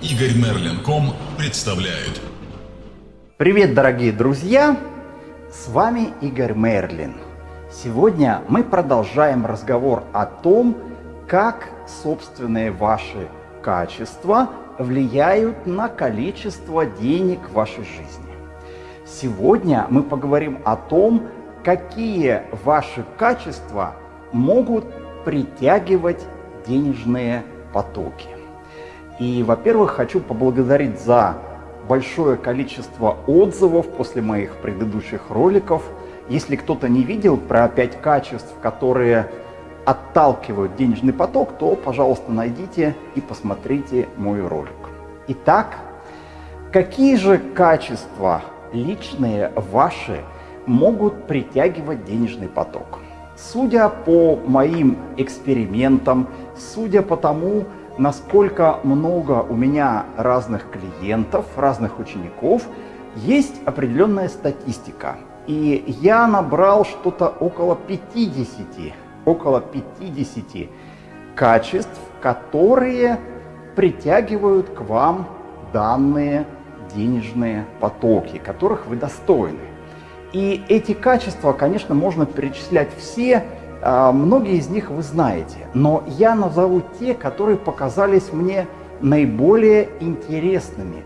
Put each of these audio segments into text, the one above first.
Игорь Мерлин.ком представляет. Привет, дорогие друзья! С вами Игорь Мерлин. Сегодня мы продолжаем разговор о том, как собственные ваши качества влияют на количество денег в вашей жизни. Сегодня мы поговорим о том, какие ваши качества могут притягивать денежные потоки. И, во-первых, хочу поблагодарить за большое количество отзывов после моих предыдущих роликов. Если кто-то не видел про пять качеств, которые отталкивают денежный поток, то, пожалуйста, найдите и посмотрите мой ролик. Итак, какие же качества личные ваши могут притягивать денежный поток? Судя по моим экспериментам, судя по тому, насколько много у меня разных клиентов, разных учеников, есть определенная статистика. И я набрал что-то около 50, около 50 качеств, которые притягивают к вам данные денежные потоки, которых вы достойны. И эти качества, конечно, можно перечислять все, многие из них вы знаете, но я назову те, которые показались мне наиболее интересными.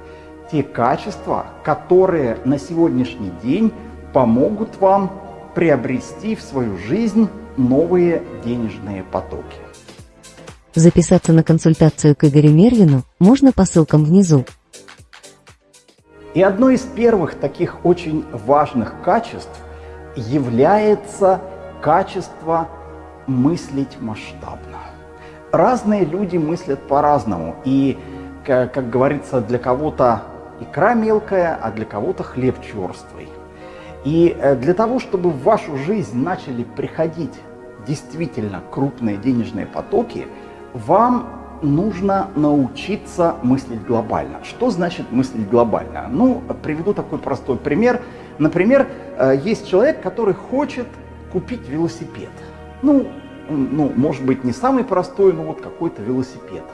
Те качества, которые на сегодняшний день помогут вам приобрести в свою жизнь новые денежные потоки. Записаться на консультацию к Игорю Мерлину можно по ссылкам внизу. И одно из первых таких очень важных качеств является качество мыслить масштабно. Разные люди мыслят по-разному. И, как, говорится, для кого-то икра мелкая, а для кого-то хлеб черствый. И э, для того, чтобы в вашу жизнь начали приходить действительно крупные денежные потоки, вам нужно научиться мыслить глобально. Что значит мыслить глобально? Ну, приведу такой простой пример. Например, э, есть человек, который хочет купить велосипед. Ну, ну, может быть, не самый простой, но вот какой-то велосипед.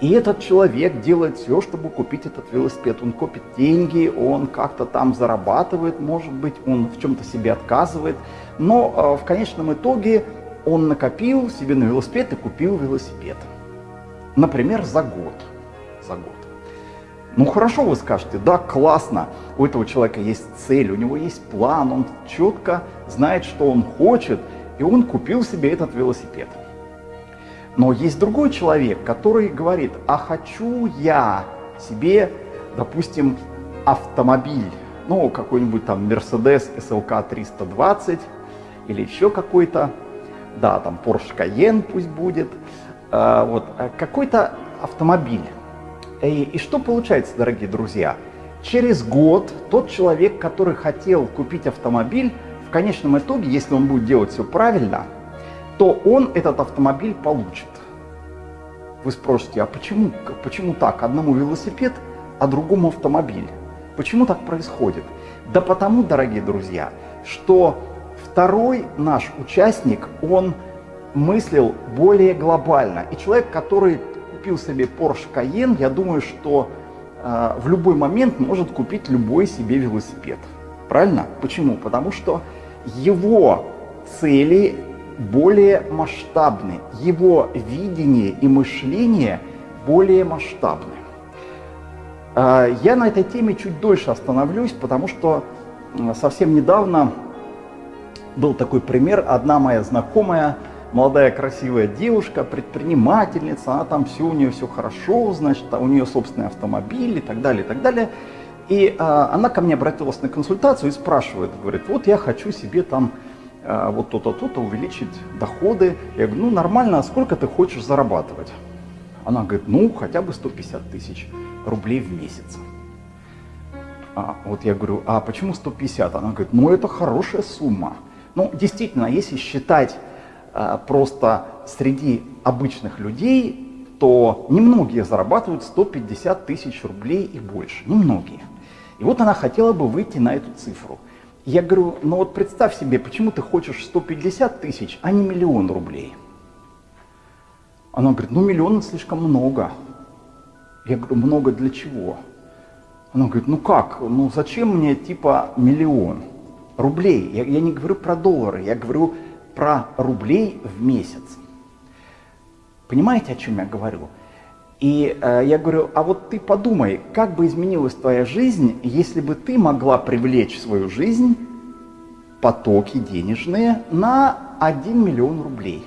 И этот человек делает все, чтобы купить этот велосипед. Он копит деньги, он как-то там зарабатывает, может быть, он в чем-то себе отказывает. Но э, в конечном итоге он накопил себе на велосипед и купил велосипед. Например, за год. За год. Ну хорошо, вы скажете, да, классно, у этого человека есть цель, у него есть план, он четко знает, что он хочет, и он купил себе этот велосипед. Но есть другой человек, который говорит, а хочу я себе, допустим, автомобиль, ну, какой-нибудь там Mercedes SLK 320 или еще какой-то, да, там Porsche Cayenne пусть будет, э, вот, а какой-то автомобиль. И, и что получается, дорогие друзья? Через год тот человек, который хотел купить автомобиль, в конечном итоге, если он будет делать все правильно, то он этот автомобиль получит. Вы спросите, а почему, почему так? Одному велосипед, а другому автомобиль. Почему так происходит? Да потому, дорогие друзья, что второй наш участник, он мыслил более глобально. И человек, который купил себе Porsche Cayenne, я думаю, что э, в любой момент может купить любой себе велосипед. Правильно? Почему? Потому что его цели более масштабны, его видение и мышление более масштабны. Э, я на этой теме чуть дольше остановлюсь, потому что совсем недавно был такой пример. Одна моя знакомая молодая красивая девушка, предпринимательница, она там все у нее все хорошо, значит, у нее собственный автомобиль и так далее, и так далее. И а, она ко мне обратилась на консультацию и спрашивает, говорит, вот я хочу себе там а, вот то-то, то-то увеличить доходы. Я говорю, ну нормально, а сколько ты хочешь зарабатывать? Она говорит, ну хотя бы 150 тысяч рублей в месяц. А, вот я говорю, а почему 150? Она говорит, ну это хорошая сумма. Ну действительно, если считать просто среди обычных людей, то немногие зарабатывают 150 тысяч рублей и больше. Немногие. И вот она хотела бы выйти на эту цифру. Я говорю, ну вот представь себе, почему ты хочешь 150 тысяч, а не миллион рублей? Она говорит, ну миллион слишком много. Я говорю, много для чего? Она говорит, ну как, ну зачем мне типа миллион рублей? Я, я не говорю про доллары, я говорю про рублей в месяц. Понимаете, о чем я говорю? И э, я говорю, а вот ты подумай, как бы изменилась твоя жизнь, если бы ты могла привлечь в свою жизнь потоки денежные на 1 миллион рублей.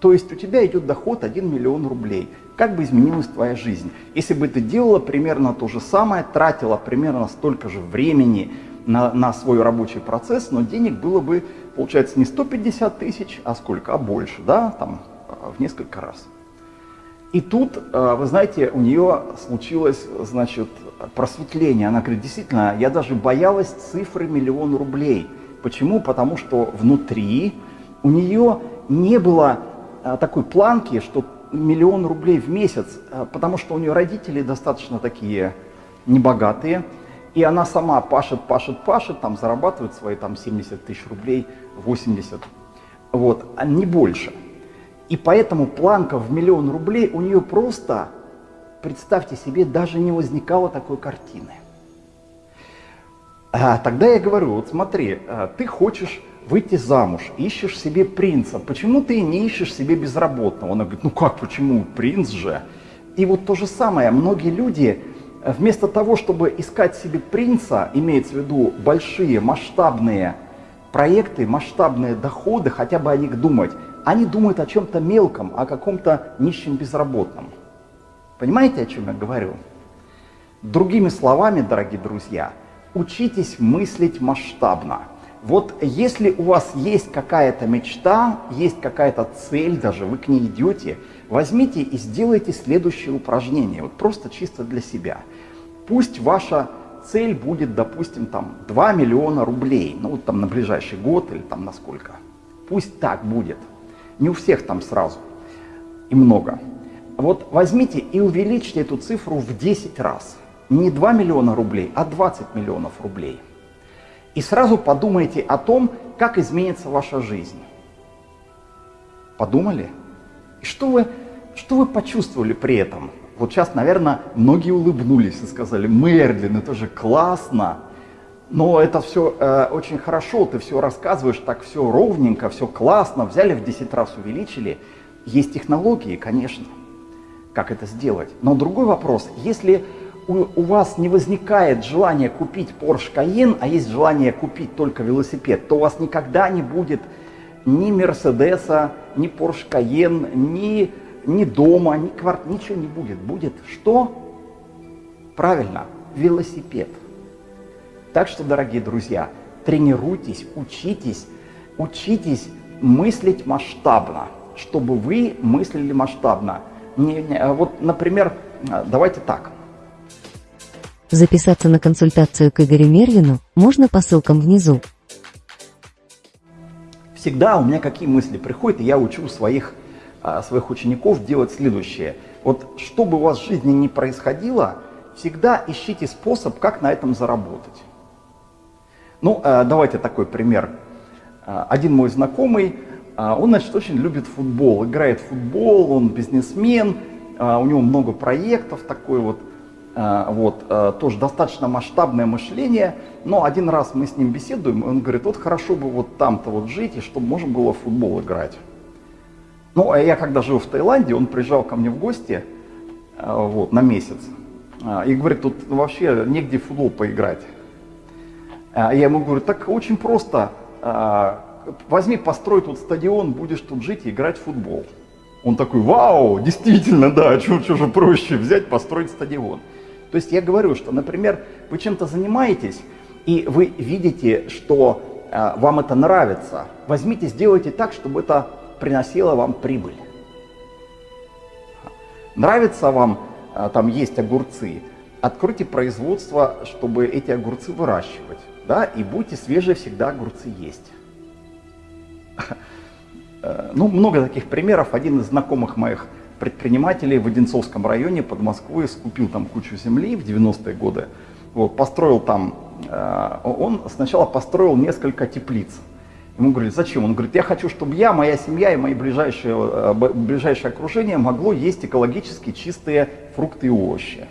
То есть у тебя идет доход 1 миллион рублей. Как бы изменилась твоя жизнь? Если бы ты делала примерно то же самое, тратила примерно столько же времени на, на свой рабочий процесс, но денег было бы, получается, не 150 тысяч, а сколько, а больше, да, там в несколько раз. И тут, э, вы знаете, у нее случилось, значит, просветление. Она говорит, действительно, я даже боялась цифры миллион рублей. Почему? Потому что внутри у нее не было э, такой планки, что миллион рублей в месяц, э, потому что у нее родители достаточно такие небогатые, и она сама пашет, пашет, пашет, там зарабатывает свои там 70 тысяч рублей, 80, вот, а не больше. И поэтому планка в миллион рублей у нее просто, представьте себе, даже не возникало такой картины. А, тогда я говорю, вот смотри, а, ты хочешь выйти замуж, ищешь себе принца, почему ты не ищешь себе безработного? Она говорит, ну как, почему, принц же. И вот то же самое, многие люди вместо того, чтобы искать себе принца, имеется в виду большие масштабные проекты, масштабные доходы, хотя бы о них думать, они думают о чем-то мелком, о каком-то нищем безработном. Понимаете, о чем я говорю? Другими словами, дорогие друзья, учитесь мыслить масштабно. Вот если у вас есть какая-то мечта, есть какая-то цель, даже вы к ней идете, возьмите и сделайте следующее упражнение, вот просто чисто для себя. Пусть ваша цель будет, допустим, там 2 миллиона рублей, ну вот там на ближайший год или там на сколько. Пусть так будет. Не у всех там сразу и много. Вот возьмите и увеличьте эту цифру в 10 раз. Не 2 миллиона рублей, а 20 миллионов рублей. И сразу подумайте о том, как изменится ваша жизнь. Подумали? И что вы, что вы почувствовали при этом? Вот сейчас, наверное, многие улыбнулись и сказали, Мерлин, это же классно. Но это все э, очень хорошо, ты все рассказываешь так все ровненько, все классно, взяли в 10 раз увеличили. Есть технологии, конечно, как это сделать. Но другой вопрос, если у, у вас не возникает желания купить Porsche Cayenne, а есть желание купить только велосипед, то у вас никогда не будет ни Мерседеса, ни Porsche Cayenne, ни, ни дома, ни квартиры, ничего не будет. Будет что? Правильно, велосипед. Так что, дорогие друзья, тренируйтесь, учитесь, учитесь мыслить масштабно, чтобы вы мыслили масштабно. Не, не, а вот, например, а, давайте так. Записаться на консультацию к Игорю Мервину можно по ссылкам внизу. Всегда у меня какие мысли приходят, и я учу своих, а, своих учеников делать следующее. Вот что бы у вас в жизни ни происходило, всегда ищите способ, как на этом заработать. Ну, э, давайте такой пример. Э, один мой знакомый, он, значит, очень любит футбол, играет в футбол, он бизнесмен, у него много проектов, такой вот, вот, тоже достаточно масштабное мышление, но один раз мы с ним беседуем, и он говорит, вот хорошо бы вот там-то вот жить, и чтобы можно было в футбол играть. Ну, а я когда жил в Таиланде, он приезжал ко мне в гости, вот, на месяц, и говорит, тут вообще негде в футбол поиграть. Я ему говорю, так очень просто, возьми, построй тут стадион, будешь тут жить и играть в футбол. Он такой, вау, действительно, да, что же проще взять, построить стадион. То есть я говорю, что, например, вы чем-то занимаетесь, и вы видите, что э, вам это нравится, возьмите, сделайте так, чтобы это приносило вам прибыль. Нравится вам э, там есть огурцы, откройте производство, чтобы эти огурцы выращивать да, и будьте свежие, всегда огурцы есть. Э, ну, много таких примеров. Один из знакомых моих предпринимателей в Одинцовском районе под Москвой скупил там кучу земли в 90-е годы. Вот, построил там, э, он сначала построил несколько теплиц. Ему говорили, зачем? Он говорит, я хочу, чтобы я, моя семья и мое ближайшее, э, ближайшее окружение могло есть экологически чистые фрукты и овощи.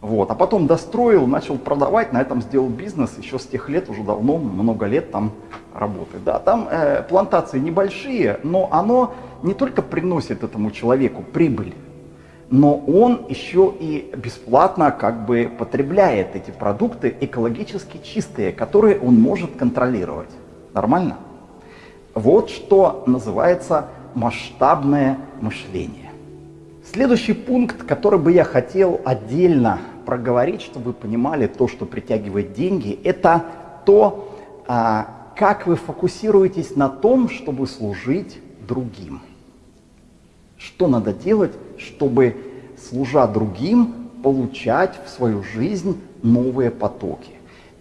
Вот. А потом достроил, начал продавать, на этом сделал бизнес, еще с тех лет, уже давно, много лет там работает. Да, там э, плантации небольшие, но оно не только приносит этому человеку прибыль, но он еще и бесплатно как бы потребляет эти продукты экологически чистые, которые он может контролировать. Нормально? Вот что называется масштабное мышление. Следующий пункт, который бы я хотел отдельно проговорить, чтобы вы понимали то, что притягивает деньги, это то, а, как вы фокусируетесь на том, чтобы служить другим. Что надо делать, чтобы, служа другим, получать в свою жизнь новые потоки.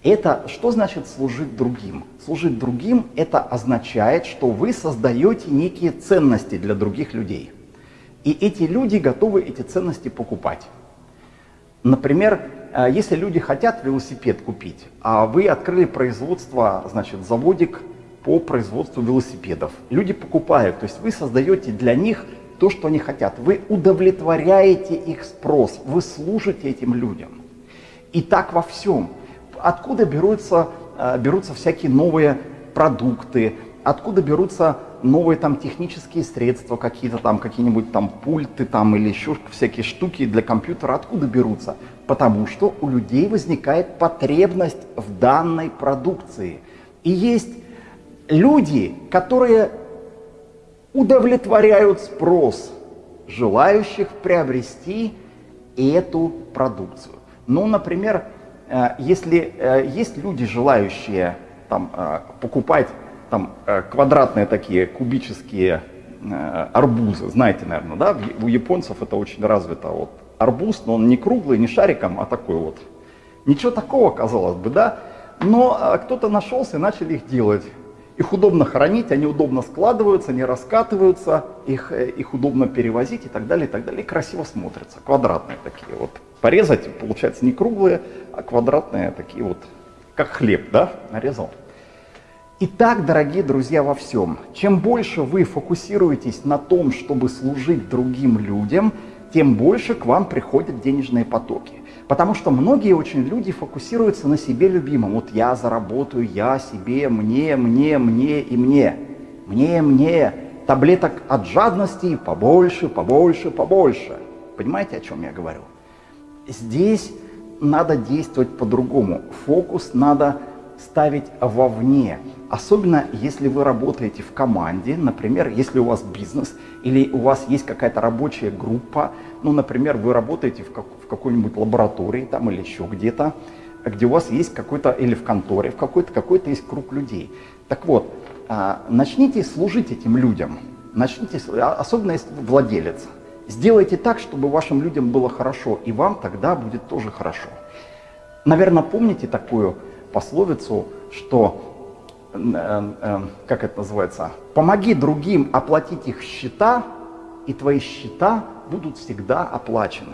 Это что значит служить другим? Служить другим – это означает, что вы создаете некие ценности для других людей. И эти люди готовы эти ценности покупать. Например, э, если люди хотят велосипед купить, а вы открыли производство, значит, заводик по производству велосипедов. Люди покупают, то есть вы создаете для них то, что они хотят. Вы удовлетворяете их спрос, вы служите этим людям. И так во всем. Откуда берутся, э, берутся всякие новые продукты, откуда берутся новые там технические средства, какие-то там, какие-нибудь там пульты там или еще всякие штуки для компьютера, откуда берутся? Потому что у людей возникает потребность в данной продукции. И есть люди, которые удовлетворяют спрос желающих приобрести эту продукцию. Ну, например, э, если э, есть люди, желающие там, э, покупать там э, квадратные такие кубические э, арбузы, знаете, наверное, да, у японцев это очень развито, вот арбуз, но он не круглый, не шариком, а такой вот. Ничего такого, казалось бы, да, но э, кто-то нашелся и начали их делать. Их удобно хранить, они удобно складываются, не раскатываются, их, их удобно перевозить и так далее, и так далее. И красиво смотрятся, квадратные такие вот. Порезать, получается, не круглые, а квадратные такие вот, как хлеб, да, нарезал. Итак, дорогие друзья, во всем. Чем больше вы фокусируетесь на том, чтобы служить другим людям, тем больше к вам приходят денежные потоки. Потому что многие очень люди фокусируются на себе любимом. Вот я заработаю, я себе, мне, мне, мне и мне. Мне, мне. Таблеток от жадности побольше, побольше, побольше. Понимаете, о чем я говорю? Здесь надо действовать по-другому. Фокус надо ставить вовне. Особенно если вы работаете в команде, например, если у вас бизнес или у вас есть какая-то рабочая группа, ну, например, вы работаете в, как, в какой-нибудь лаборатории там или еще где-то, где у вас есть какой-то, или в конторе, в какой-то какой-то есть круг людей. Так вот, а, начните служить этим людям, начните, а, особенно если вы владелец. Сделайте так, чтобы вашим людям было хорошо, и вам тогда будет тоже хорошо. Наверное, помните такую пословицу, что Э, э, как это называется, помоги другим оплатить их счета, и твои счета будут всегда оплачены.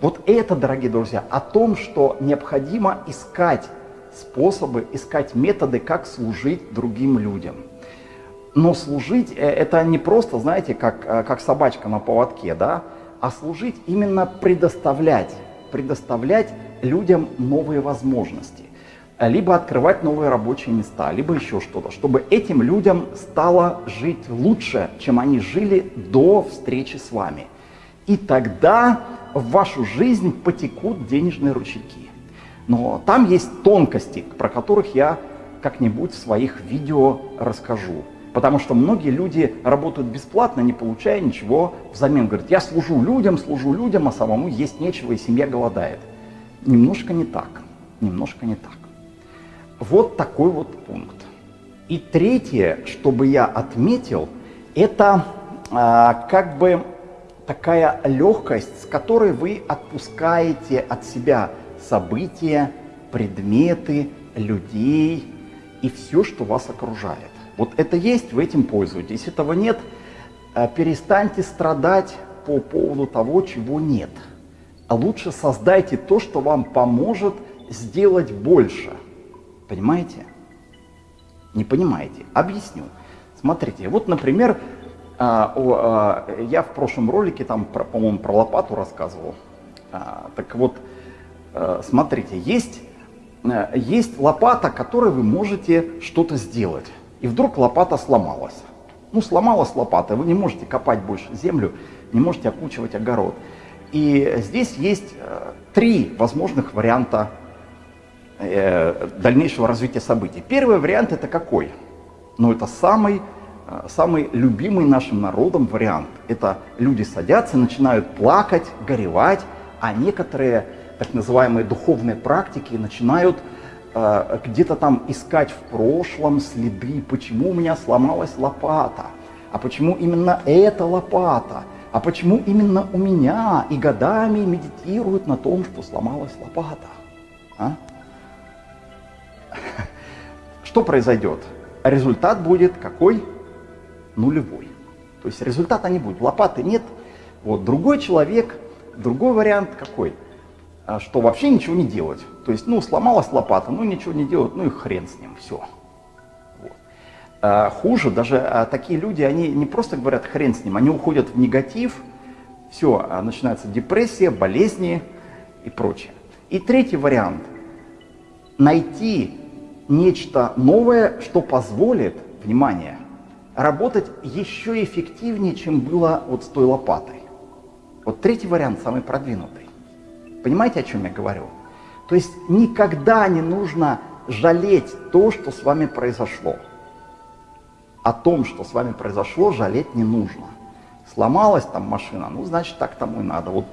Вот это, дорогие друзья, о том, что необходимо искать способы, искать методы, как служить другим людям. Но служить э, это не просто, знаете, как, как собачка на поводке, да, а служить именно предоставлять, предоставлять людям новые возможности либо открывать новые рабочие места, либо еще что-то, чтобы этим людям стало жить лучше, чем они жили до встречи с вами. И тогда в вашу жизнь потекут денежные ручейки. Но там есть тонкости, про которых я как-нибудь в своих видео расскажу. Потому что многие люди работают бесплатно, не получая ничего взамен. Говорят, я служу людям, служу людям, а самому есть нечего, и семья голодает. Немножко не так. Немножко не так. Вот такой вот пункт. И третье, что бы я отметил, это а, как бы такая легкость, с которой вы отпускаете от себя события, предметы, людей и все, что вас окружает. Вот это есть, вы этим пользуетесь. Этого нет, а, перестаньте страдать по поводу того, чего нет. А лучше создайте то, что вам поможет сделать больше – Понимаете? Не понимаете? Объясню. Смотрите, вот, например, а, а, я в прошлом ролике, там, по-моему, про лопату рассказывал. А, так вот, смотрите, есть, есть лопата, которой вы можете что-то сделать. И вдруг лопата сломалась. Ну, сломалась лопата, вы не можете копать больше землю, не можете окучивать огород. И здесь есть три возможных варианта дальнейшего развития событий. Первый вариант это какой? Ну, это самый Э, самый любимый нашим народом вариант. Это люди садятся, начинают плакать, горевать, а некоторые так называемые духовные практики начинают э, где-то там искать в прошлом следы, почему у меня сломалась лопата, а почему именно эта лопата, а почему именно у меня, и годами медитируют на том, что сломалась лопата. А? Что произойдет? Результат будет какой? нулевой. То есть результата не будет. Лопаты нет. Вот другой человек, другой вариант какой? А, что вообще ничего не делать. То есть, ну, сломалась лопата, ну, ничего не делать, ну и хрен с ним, все. Вот. А, хуже, даже а, такие люди, они не просто говорят хрен с ним, они уходят в негатив, все, а, начинается депрессия, болезни и прочее. И третий вариант. Найти нечто новое, что позволит, внимание, работать еще эффективнее, чем было вот с той лопатой. Вот третий вариант самый продвинутый. Понимаете, о чем я говорю? То есть никогда не нужно жалеть то, что с вами произошло. О том, что с вами произошло, жалеть не нужно. Сломалась там машина, ну, значит, так тому и надо. Вот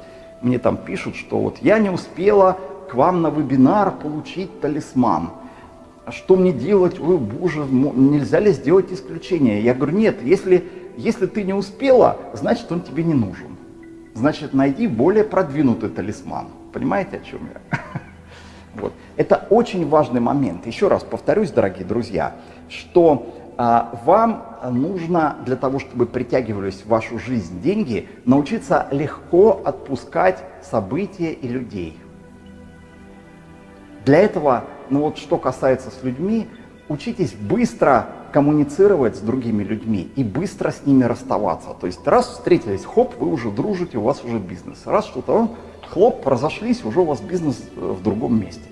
мне там пишут, что вот я не успела к вам на вебинар получить талисман а что мне делать, ой, боже, нельзя ли сделать исключение? Я говорю, нет, если, если ты не успела, значит он тебе не нужен. Значит, найди более продвинутый талисман. Понимаете, о чем я? Вот. Это очень важный момент. Еще раз повторюсь, дорогие друзья, что а, вам нужно для того, чтобы притягивались в вашу жизнь деньги, научиться легко отпускать события и людей. Для этого но вот что касается с людьми, учитесь быстро коммуницировать с другими людьми и быстро с ними расставаться. То есть раз встретились, хоп, вы уже дружите, у вас уже бизнес. Раз что-то, хлоп, разошлись, уже у вас бизнес э, в другом месте.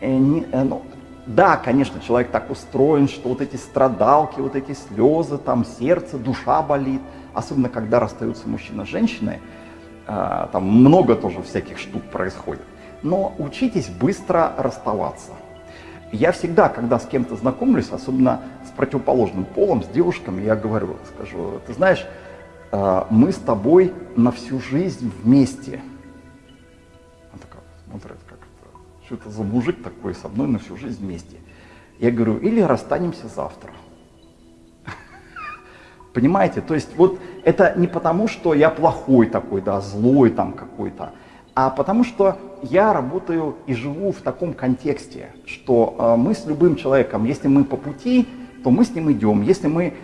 Э, не, э, ну, да, конечно, человек так устроен, что вот эти страдалки, вот эти слезы, там сердце, душа болит, особенно когда расстаются мужчина с женщиной, э, там много тоже всяких штук происходит но учитесь быстро расставаться. Я всегда, когда с кем-то знакомлюсь, особенно с противоположным полом, с девушками, я говорю, скажу, ты знаешь, э, мы с тобой на всю жизнь вместе. Она такая смотрит, как это, что это за мужик такой со мной на всю жизнь вместе. Я говорю, или расстанемся завтра. Понимаете, то есть вот это не потому, что я плохой такой, да, злой там какой-то, а потому что я работаю и живу в таком контексте, что э, мы с любым человеком, если мы по пути, то мы с ним идем. Если мы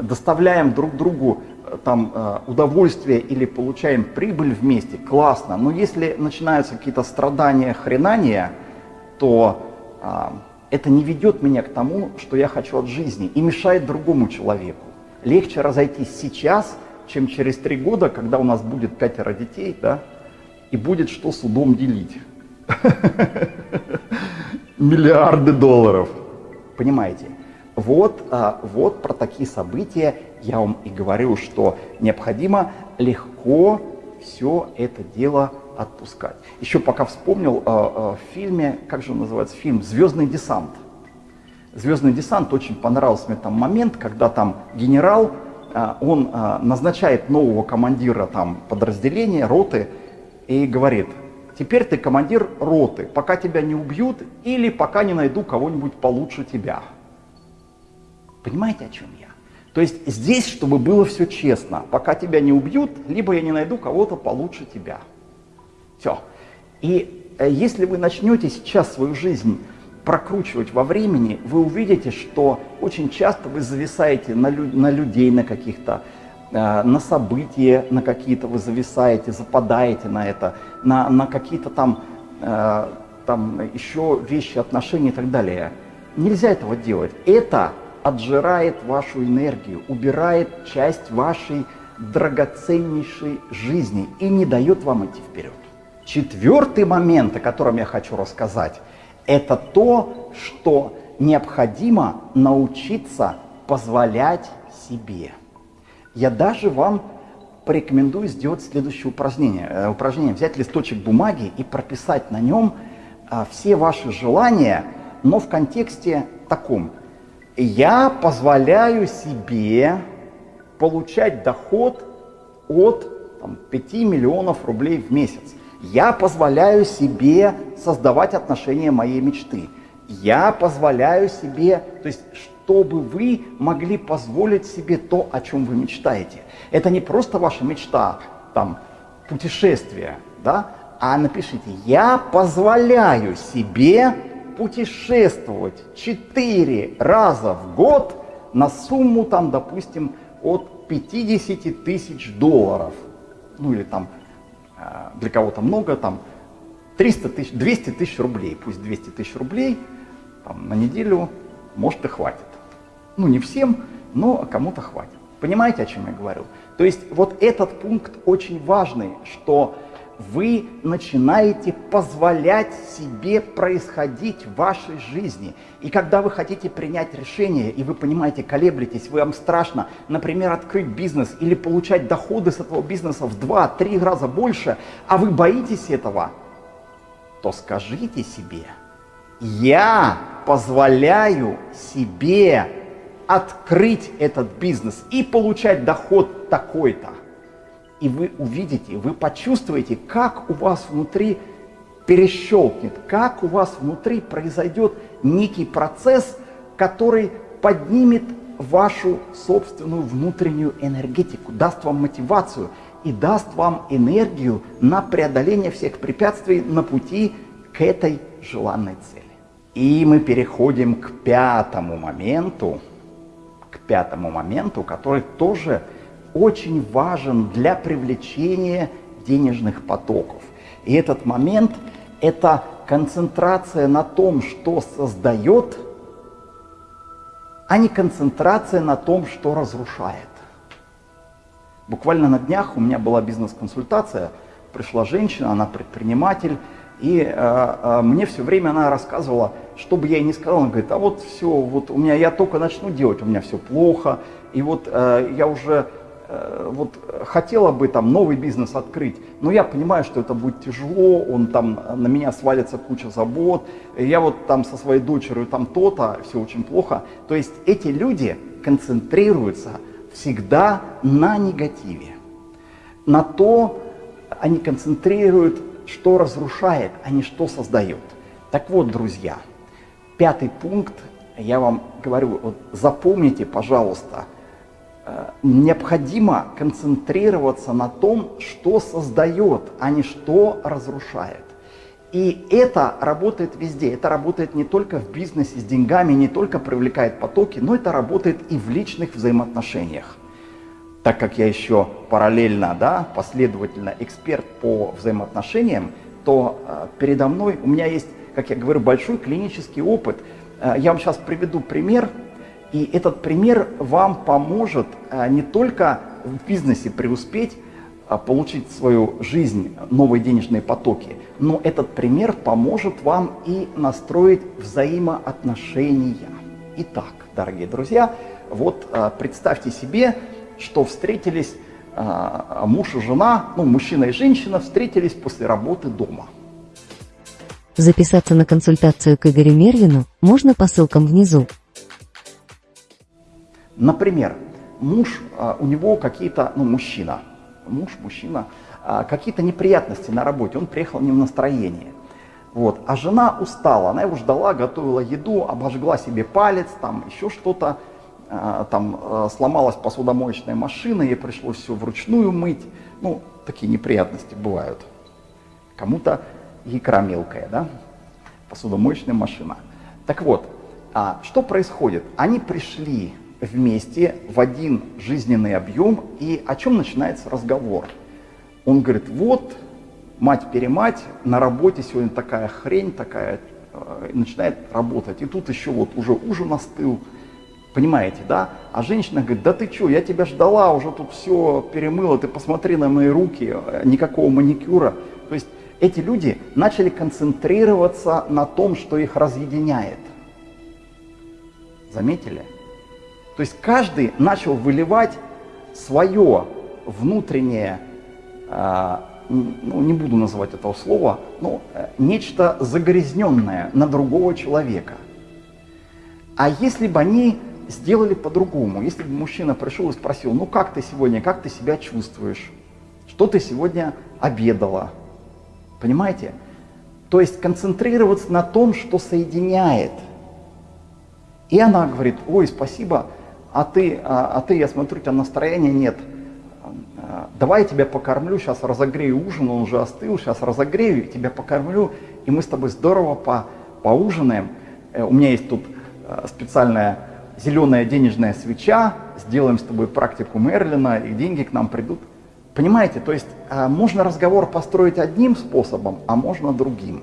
доставляем друг другу э, там э, удовольствие или получаем прибыль вместе, классно. Но если начинаются какие-то страдания, хренания, то э, это не ведет меня к тому, что я хочу от жизни и мешает другому человеку. Легче разойтись сейчас, чем через три года, когда у нас будет пятеро детей, да, и будет что судом делить. Миллиарды долларов. Понимаете? Вот, а, вот про такие события я вам и говорю, что необходимо легко все это дело отпускать. Еще пока вспомнил а, а, в фильме, как же называется фильм «Звездный десант». «Звездный десант» очень понравился мне там момент, когда там генерал, он назначает нового командира там подразделения, роты, и говорит, теперь ты командир роты, пока тебя не убьют или пока не найду кого-нибудь получше тебя. Понимаете, о чем я? То есть здесь, чтобы было все честно, пока тебя не убьют, либо я не найду кого-то получше тебя. Все. И э, если вы начнете сейчас свою жизнь прокручивать во времени, вы увидите, что очень часто вы зависаете на, лю на людей, на каких-то, на события, на какие-то вы зависаете, западаете на это, на, на какие-то там, э, там еще вещи, отношения и так далее. нельзя этого делать. Это отжирает вашу энергию, убирает часть вашей драгоценнейшей жизни и не дает вам идти вперед. Четвертый момент, о котором я хочу рассказать, это то, что необходимо научиться позволять себе. Я даже вам порекомендую сделать следующее упражнение. Э, упражнение взять листочек бумаги и прописать на нем а, все ваши желания, но в контексте таком. Я позволяю себе получать доход от там, 5 миллионов рублей в месяц. Я позволяю себе создавать отношения моей мечты. Я позволяю себе, то есть чтобы вы могли позволить себе то, о чем вы мечтаете. Это не просто ваша мечта, там, путешествие, да, а напишите, я позволяю себе путешествовать 4 раза в год на сумму, там, допустим, от 50 тысяч долларов. Ну или там э, для кого-то много, там 300 тысяч, 200 тысяч рублей, пусть 200 тысяч рублей там, на неделю, может и хватит. Ну не всем, но кому-то хватит. Понимаете, о чем я говорю? То есть вот этот пункт очень важный, что вы начинаете позволять себе происходить в вашей жизни. И когда вы хотите принять решение, и вы понимаете, колеблетесь, вам страшно, например, открыть бизнес или получать доходы с этого бизнеса в 2-3 раза больше, а вы боитесь этого, то скажите себе, я позволяю себе открыть этот бизнес и получать доход такой-то и вы увидите, вы почувствуете, как у вас внутри перещелкнет, как у вас внутри произойдет некий процесс, который поднимет вашу собственную внутреннюю энергетику, даст вам мотивацию и даст вам энергию на преодоление всех препятствий на пути к этой желанной цели. И мы переходим к пятому моменту, к пятому моменту, который тоже очень важен для привлечения денежных потоков. И этот момент – это концентрация на том, что создает, а не концентрация на том, что разрушает. Буквально на днях у меня была бизнес-консультация, пришла женщина, она предприниматель, и э, э, мне все время она рассказывала, что бы я ей ни сказал, она говорит, а вот все, вот у меня, я только начну делать, у меня все плохо, и вот э, я уже Э, вот хотела бы там новый бизнес открыть, но я понимаю, что это будет тяжело, он там на меня свалится куча забот, я вот там со своей дочерью там то-то, все очень плохо. То есть эти люди концентрируются всегда на негативе, на то, они концентрируют, что разрушает, а не что создает. Так вот, друзья, пятый пункт, я вам говорю, вот запомните, пожалуйста, Э, необходимо концентрироваться на том, что создает, а не что разрушает. И это работает везде. Это работает не только в бизнесе с деньгами, не только привлекает потоки, но это работает и в личных взаимоотношениях. Так как я еще параллельно, да, последовательно эксперт по взаимоотношениям, то э, передо мной у меня есть, как я говорю, большой клинический опыт. Э, я вам сейчас приведу пример и этот пример вам поможет а, не только в бизнесе преуспеть, а, получить в свою жизнь новые денежные потоки, но этот пример поможет вам и настроить взаимоотношения. Итак, дорогие друзья, вот а, представьте себе, что встретились муж и жена, ну, мужчина и женщина встретились после работы дома. Записаться на консультацию к Игорю Мервину можно по ссылкам внизу. Например, муж, а, у него какие-то, ну, мужчина, муж, мужчина, а, какие-то неприятности на работе, он приехал не в настроении. Вот. А жена устала, она его ждала, готовила еду, обожгла себе палец, там еще что-то, а, там сломалась посудомоечная машина, ей пришлось все вручную мыть. Ну, такие неприятности бывают. Кому-то икра мелкая, да, посудомоечная машина. Так вот, а что происходит? Они пришли вместе в один жизненный объем, и о чем начинается разговор? Он говорит, вот, мать-перемать, на работе сегодня такая хрень, такая э, начинает работать. И тут еще вот уже ужин остыл, понимаете, да? А женщина говорит, да ты что, я тебя ждала, уже тут все перемыла, ты посмотри на мои руки, э, никакого маникюра. То есть эти люди начали концентрироваться на том, что их разъединяет. Заметили? То есть каждый начал выливать свое внутреннее, а, ну не буду называть этого слова, но э, нечто загрязненное на другого человека. А если бы они сделали по-другому, если бы мужчина пришел и спросил, ну как ты сегодня, как ты себя чувствуешь, что ты сегодня обедала, понимаете? То есть концентрироваться на том, что соединяет. И она говорит, ой, спасибо, а ты, а, а ты, я смотрю, у тебя настроения нет. А, давай я тебя покормлю, сейчас разогрею ужин, он уже остыл, сейчас разогрею, тебя покормлю, и мы с тобой здорово по, поужинаем. Э, у меня есть тут э, специальная зеленая денежная свеча, сделаем с тобой практику Мерлина, и деньги к нам придут. Понимаете, то есть э, можно разговор построить одним способом, а можно другим.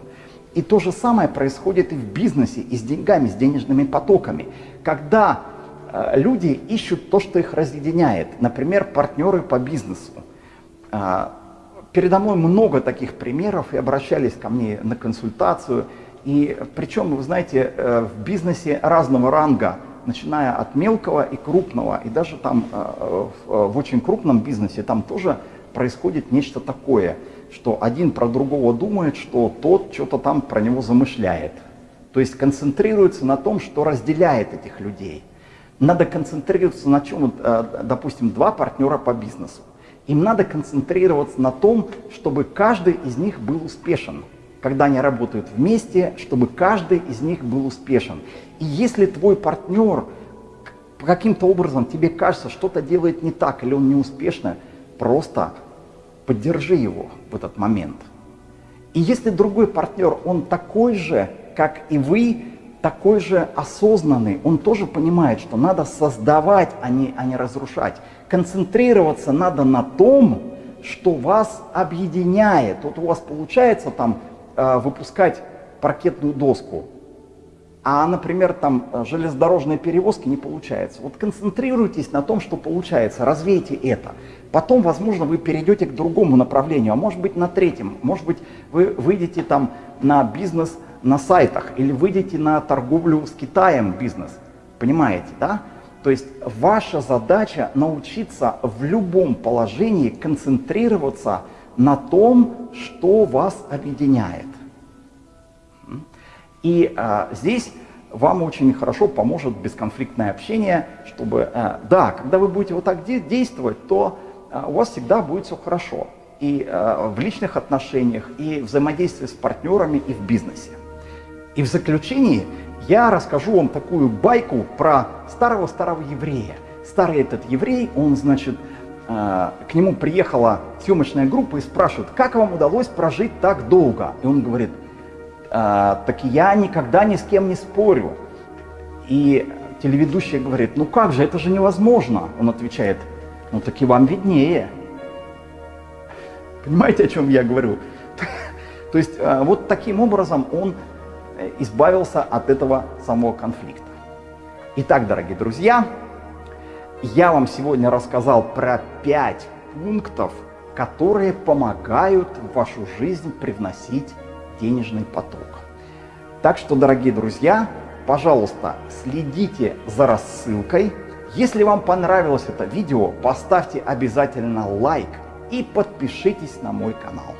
И то же самое происходит и в бизнесе, и с деньгами, с денежными потоками. Когда Э, люди ищут то, что их разъединяет. Например, партнеры по бизнесу. Э, передо мной много таких примеров и обращались ко мне на консультацию. И причем, вы знаете, э, в бизнесе разного ранга, начиная от мелкого и крупного, и даже там в очень крупном бизнесе, там тоже происходит нечто такое, что один про другого думает, что тот что-то там про него замышляет. То есть концентрируется на том, что разделяет этих людей – надо концентрироваться на чем, э, допустим, два партнера по бизнесу. Им надо концентрироваться на том, чтобы каждый из них был успешен. Когда они работают вместе, чтобы каждый из них был успешен. И если твой партнер каким-то образом тебе кажется, что-то делает не так или он неуспешно, просто поддержи его в этот момент. И если другой партнер, он такой же, как и вы, такой же осознанный, он тоже понимает, что надо создавать, а не, а не разрушать. Концентрироваться надо на том, что вас объединяет. Вот у вас получается там выпускать паркетную доску, а, например, там э, железнодорожные перевозки не получается. Вот концентрируйтесь на том, что получается, развейте это. Потом, возможно, вы перейдете к другому направлению, а может быть на третьем. Может быть, вы выйдете там на бизнес на сайтах или выйдете на торговлю с Китаем бизнес. Понимаете, да? То есть ваша задача научиться в любом положении концентрироваться на том, что вас объединяет. И а, здесь вам очень хорошо поможет бесконфликтное общение, чтобы, а, да, когда вы будете вот так де действовать, то а, у вас всегда будет все хорошо. И а, в личных отношениях, и взаимодействии с партнерами, и в бизнесе. И в заключении я расскажу вам такую байку про старого-старого еврея. Старый этот еврей, он, значит, к нему приехала съемочная группа и спрашивает, как вам удалось прожить так долго? И он говорит, «Э, так я никогда ни с кем не спорю. И телеведущая говорит, ну как же, это же невозможно. Он отвечает, ну так и вам виднее. Понимаете, о чем я говорю? То есть э, вот таким образом он Э, избавился от этого самого конфликта. Итак, дорогие друзья, я вам сегодня рассказал про пять пунктов, которые помогают в вашу жизнь привносить денежный поток. Так что, дорогие друзья, пожалуйста, следите за рассылкой. Если вам понравилось это видео, поставьте обязательно лайк и подпишитесь на мой канал.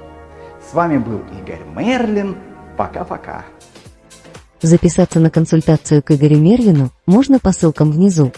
С вами был Игорь Мерлин. Пока-пока. Записаться на консультацию к Игорю Мервину можно по ссылкам внизу.